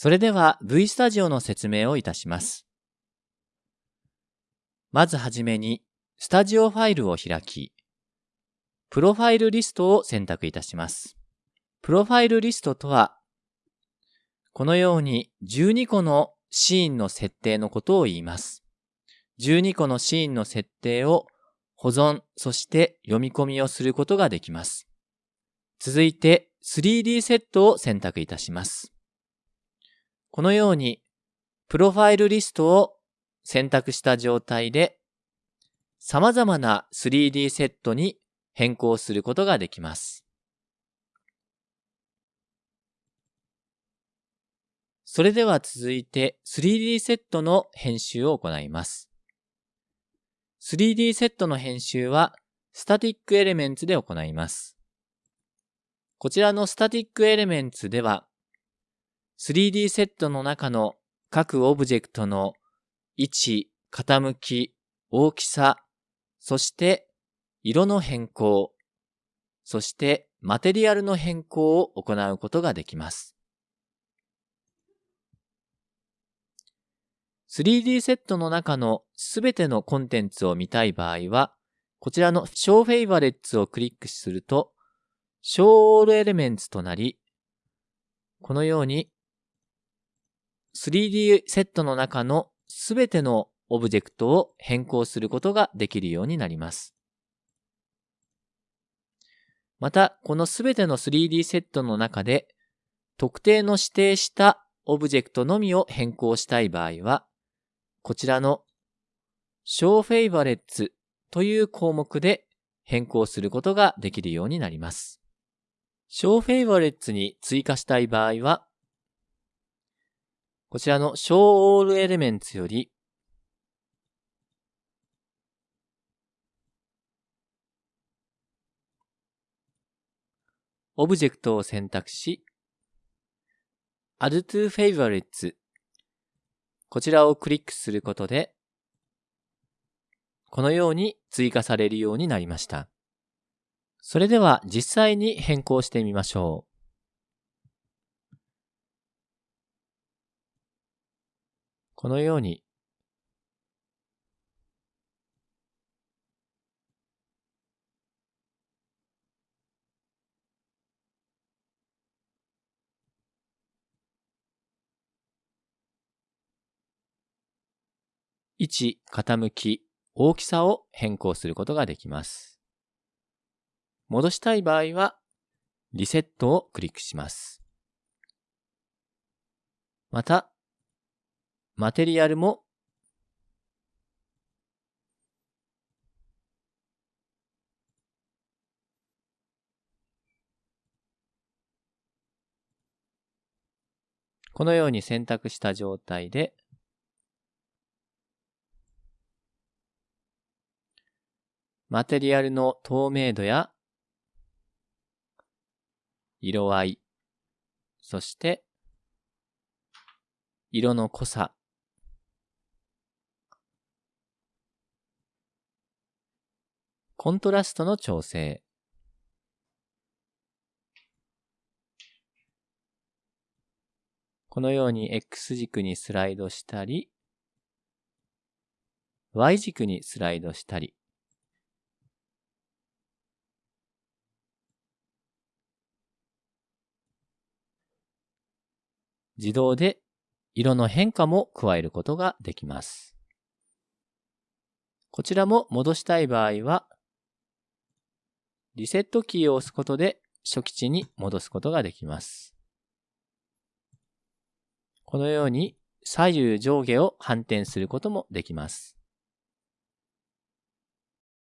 それでは V スタジオの説明をいたします。まずはじめに、スタジオファイルを開き、プロファイルリストを選択いたします。プロファイルリストとは、このように12個のシーンの設定のことを言います。12個のシーンの設定を保存、そして読み込みをすることができます。続いて 3D セットを選択いたします。このように、プロファイルリストを選択した状態で、様々な 3D セットに変更することができます。それでは続いて 3D セットの編集を行います。3D セットの編集はスタティックエレメンツで行います。こちらのスタティックエレメンツでは 3D セットの中の各オブジェクトの位置、傾き、大きさ、そして色の変更、そしてマテリアルの変更を行うことができます。3D セットの中のすべてのコンテンツを見たい場合は、こちらの Show Favorites をクリックすると、Show All Elements となり、このように 3D セットの中のすべてのオブジェクトを変更することができるようになります。また、このすべての 3D セットの中で、特定の指定したオブジェクトのみを変更したい場合は、こちらの Show Favorites という項目で変更することができるようになります。Show Favorites に追加したい場合は、こちらの Show All Elements より、オブジェクトを選択し、Add to Favorites こちらをクリックすることで、このように追加されるようになりました。それでは実際に変更してみましょう。このように位置、傾き、大きさを変更することができます。戻したい場合は、リセットをクリックします。また、マテリアルもこのように選択した状態でマテリアルの透明度や色合い、そして色の濃さ、コントラストの調整、このように X 軸にスライドしたり、Y 軸にスライドしたり、自動で色の変化も加えることができます。こちらも戻したい場合は、リセットキーを押すことで初期値に戻すことができます。このように左右上下を反転することもできます。